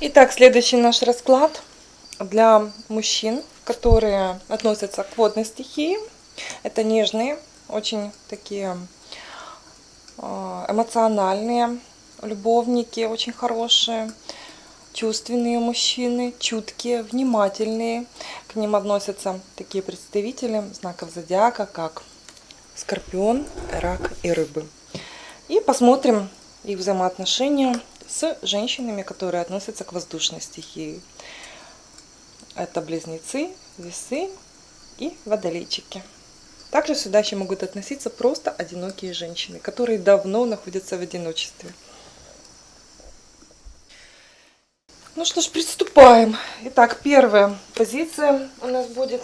Итак, следующий наш расклад для мужчин, которые относятся к водной стихии. Это нежные, очень такие а, эмоциональные любовники, очень хорошие, чувственные мужчины, чуткие, внимательные. К ним относятся такие представители знаков зодиака, как Скорпион, Рак и Рыбы. И посмотрим их взаимоотношения с женщинами, которые относятся к воздушной стихии. Это близнецы, весы и водолейчики. Также сюда еще могут относиться просто одинокие женщины, которые давно находятся в одиночестве. Ну что ж, приступаем. Итак, первая позиция у нас будет.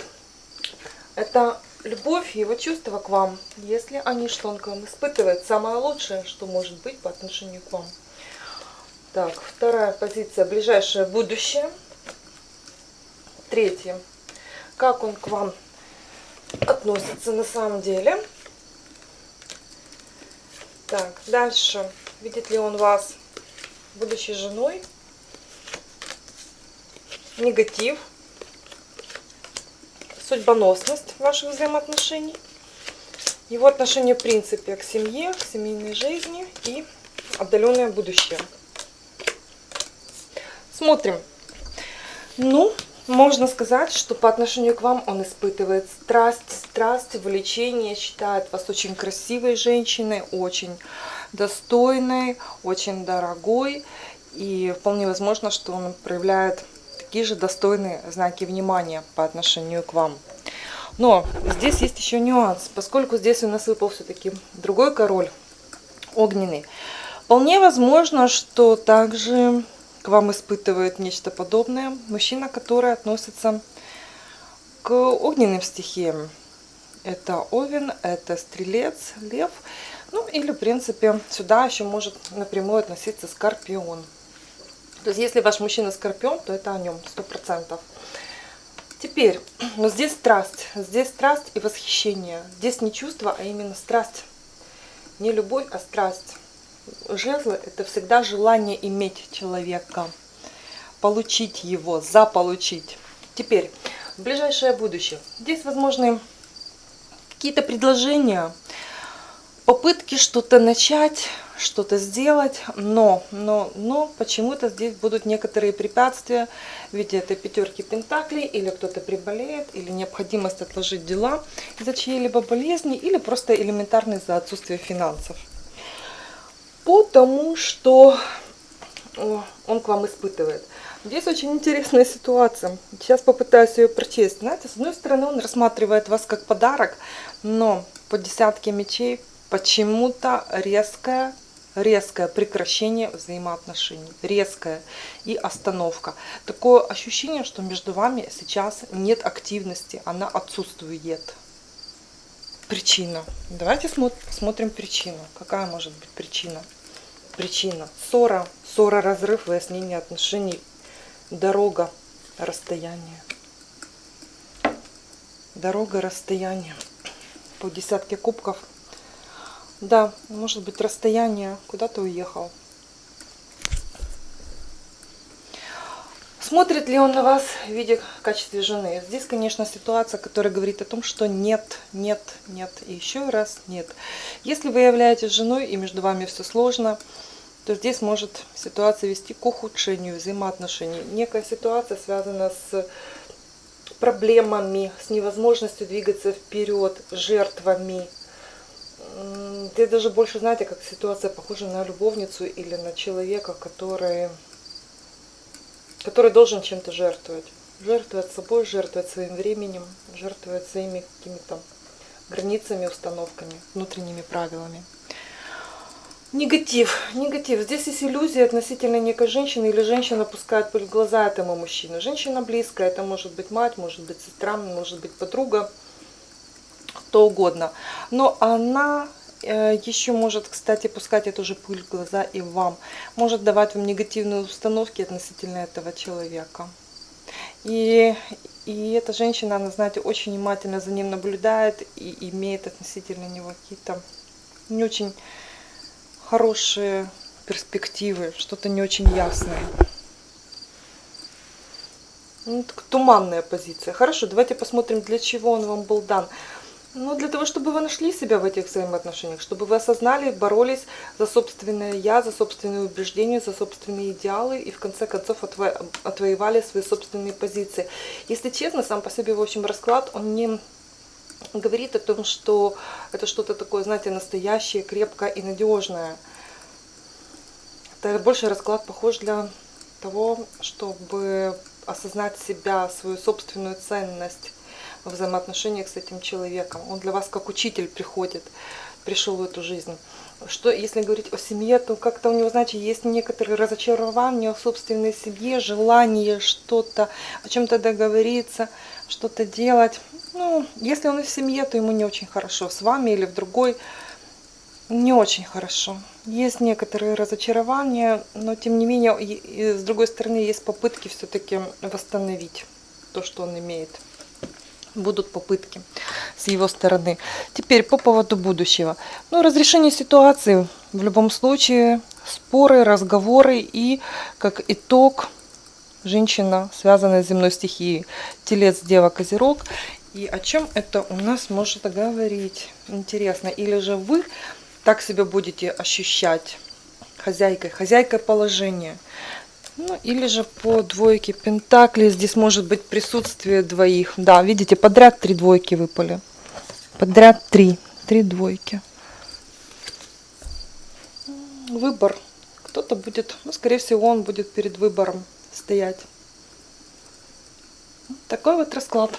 Это любовь и его чувства к вам. Если они что он к вам испытывает, самое лучшее, что может быть по отношению к вам. Так, вторая позиция, ближайшее будущее. Третье, как он к вам относится на самом деле. Так, дальше, видит ли он вас будущей женой. Негатив, судьбоносность ваших взаимоотношений, его отношение в принципе к семье, к семейной жизни и отдаленное будущее. Смотрим. Ну, можно сказать, что по отношению к вам он испытывает страсть, страсть, влечение, считает вас очень красивой женщиной, очень достойной, очень дорогой. И вполне возможно, что он проявляет такие же достойные знаки внимания по отношению к вам. Но здесь есть еще нюанс, поскольку здесь у нас выпал все-таки другой король, огненный. Вполне возможно, что также к вам испытывает нечто подобное. Мужчина, который относится к огненным стихиям. Это овен, это стрелец, лев. Ну или, в принципе, сюда еще может напрямую относиться скорпион. То есть, если ваш мужчина скорпион, то это о нем, сто процентов. Теперь, но здесь страсть. Здесь страсть и восхищение. Здесь не чувство, а именно страсть. Не любовь, а страсть жезлы – это всегда желание иметь человека, получить его, заполучить. Теперь, в ближайшее будущее. Здесь возможны какие-то предложения, попытки что-то начать, что-то сделать, но, но, но почему-то здесь будут некоторые препятствия в виде этой пятерки пентаклей, или кто-то приболеет, или необходимость отложить дела из-за чьей-либо болезни, или просто элементарно из-за отсутствия финансов. Потому что он к вам испытывает. Здесь очень интересная ситуация. Сейчас попытаюсь ее прочесть. Знаете, с одной стороны, он рассматривает вас как подарок, но по десятке мечей почему-то резкое, резкое прекращение взаимоотношений. Резкое и остановка. Такое ощущение, что между вами сейчас нет активности, она отсутствует. Причина. Давайте смотрим причину. Какая может быть причина? Причина. Ссора. Ссора, разрыв, выяснение отношений. Дорога, расстояние. Дорога, расстояние. По десятке кубков. Да, может быть расстояние. Куда-то уехал. Смотрит ли он на вас в виде в качестве жены? Здесь, конечно, ситуация, которая говорит о том, что нет, нет, нет и еще раз нет. Если вы являетесь женой и между вами все сложно, то здесь может ситуация вести к ухудшению взаимоотношений. Некая ситуация связана с проблемами, с невозможностью двигаться вперед, жертвами. Здесь даже больше, знаете, как ситуация похожа на любовницу или на человека, который который должен чем-то жертвовать. Жертвовать собой, жертвовать своим временем, жертвовать своими какими-то границами, установками, внутренними правилами. Негатив. Негатив. Здесь есть иллюзия относительно некой женщины, или женщина пускает пыль в глаза этому мужчину. Женщина близкая, это может быть мать, может быть сестра, может быть подруга, кто угодно. Но она еще может, кстати, пускать эту же пыль в глаза и вам. Может давать вам негативные установки относительно этого человека. И, и эта женщина, она, знаете, очень внимательно за ним наблюдает и имеет относительно него какие-то не очень хорошие перспективы, что-то не очень ясное. Ну, так туманная позиция. Хорошо, давайте посмотрим, для чего он вам был дан. Ну, для того, чтобы вы нашли себя в этих взаимоотношениях, чтобы вы осознали, боролись за собственное я, за собственные убеждения, за собственные идеалы и в конце концов отво отвоевали свои собственные позиции. Если честно, сам по себе, в общем, расклад, он не говорит о том, что это что-то такое, знаете, настоящее, крепкое и надежное. Это больше расклад похож для того, чтобы осознать себя, свою собственную ценность во взаимоотношениях с этим человеком. Он для вас как учитель приходит, пришел в эту жизнь. Что, если говорить о семье, то как-то у него, знаете, есть некоторые разочарования в собственной семье, желание что-то, о чем-то договориться, что-то делать. Ну, если он в семье, то ему не очень хорошо. С вами или в другой не очень хорошо. Есть некоторые разочарования, но тем не менее, и, и, с другой стороны, есть попытки все-таки восстановить то, что он имеет. Будут попытки с его стороны. Теперь по поводу будущего. Ну, разрешение ситуации в любом случае, споры, разговоры и как итог женщина, связанная с земной стихией, телец, дева, козерог. И о чем это у нас может говорить? Интересно. Или же вы так себя будете ощущать хозяйкой, хозяйкой положения. Ну, или же по двойке пентаклей здесь может быть присутствие двоих. Да, видите, подряд три двойки выпали. Подряд три. Три двойки. Выбор. Кто-то будет, ну, скорее всего, он будет перед выбором стоять. Такой вот расклад.